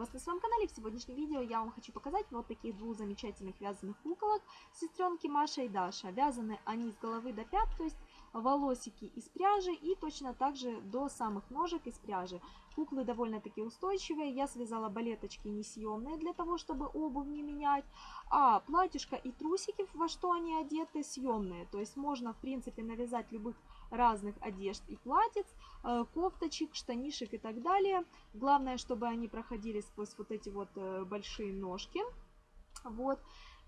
Вас на своем канале. В сегодняшнем видео я вам хочу показать вот таких двух замечательных вязаных куколок. Сестренки Маша и Даша. Вязаны они с головы до пят, то есть волосики из пряжи и точно так же до самых ножек из пряжи. Куклы довольно-таки устойчивые. Я связала балеточки несъемные для того, чтобы обувь не менять. А платьишко и трусики, во что они одеты, съемные. То есть можно, в принципе, навязать любых разных одежд и платьиц, э, кофточек, штанишек и так далее. Главное, чтобы они проходили сквозь вот эти вот э, большие ножки. Вот.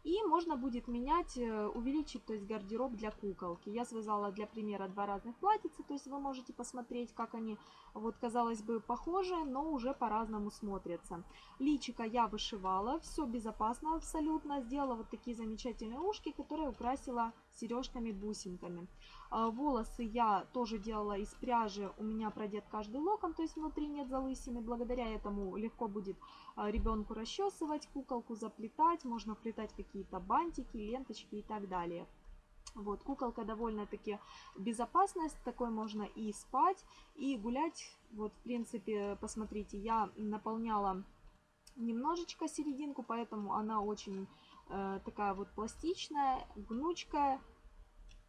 И можно будет менять, э, увеличить, то есть гардероб для куколки. Я связала для примера два разных платьица, то есть вы можете посмотреть, как они, вот казалось бы, похожи, но уже по-разному смотрятся. Личика я вышивала, все безопасно абсолютно. Сделала вот такие замечательные ушки, которые украсила сережками-бусинками. А, волосы я тоже делала из пряжи, у меня продет каждый локон, то есть внутри нет залысины. Благодаря этому легко будет а, ребенку расчесывать, куколку заплетать, можно вплетать какие какие-то бантики, ленточки и так далее. Вот, куколка довольно-таки безопасность, такой можно и спать, и гулять. Вот, в принципе, посмотрите, я наполняла немножечко серединку, поэтому она очень э, такая вот пластичная, гнучкая.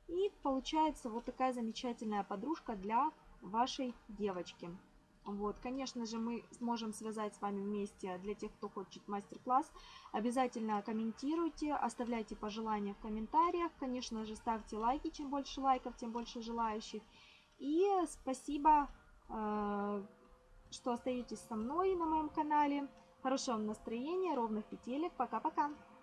И получается вот такая замечательная подружка для вашей девочки. Вот, конечно же, мы сможем связать с вами вместе для тех, кто хочет мастер-класс. Обязательно комментируйте, оставляйте пожелания в комментариях. Конечно же, ставьте лайки. Чем больше лайков, тем больше желающих. И спасибо, э, что остаетесь со мной на моем канале. Хорошего вам настроения, ровных петелек. Пока-пока.